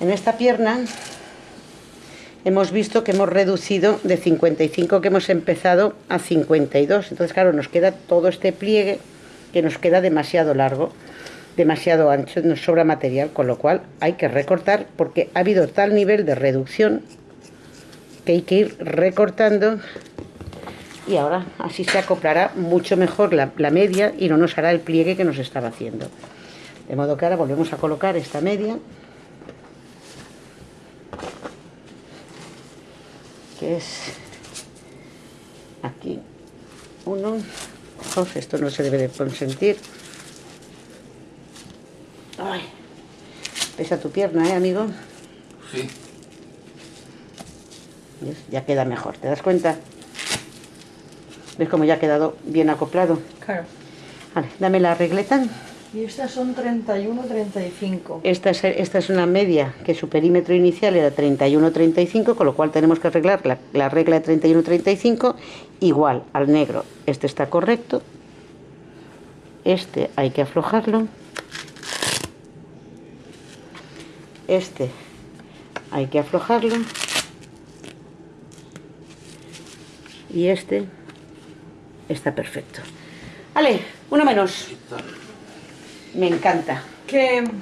En esta pierna hemos visto que hemos reducido de 55 que hemos empezado a 52. Entonces, claro, nos queda todo este pliegue que nos queda demasiado largo, demasiado ancho, nos sobra material, con lo cual hay que recortar porque ha habido tal nivel de reducción que hay que ir recortando y ahora así se acoplará mucho mejor la, media y no nos hará el pliegue que nos estaba haciendo. De modo que ahora volvemos a colocar esta media que es aquí uno Uf, esto no se debe de consentir Ay, pesa tu pierna ¿eh amigo? Sí. ¿Ves? ya queda mejor, ¿te das cuenta? ¿ves cómo ya ha quedado bien acoplado? Claro. Vale, dame la regleta Y estas son 31, 35. Esta es, esta es una media que su perímetro inicial era 31-35, con lo cual tenemos que arreglar la, la regla de 31-35 igual al negro. Este está correcto, este hay que aflojarlo, este hay que aflojarlo y este está perfecto. Vale, uno menos. Me encanta. Que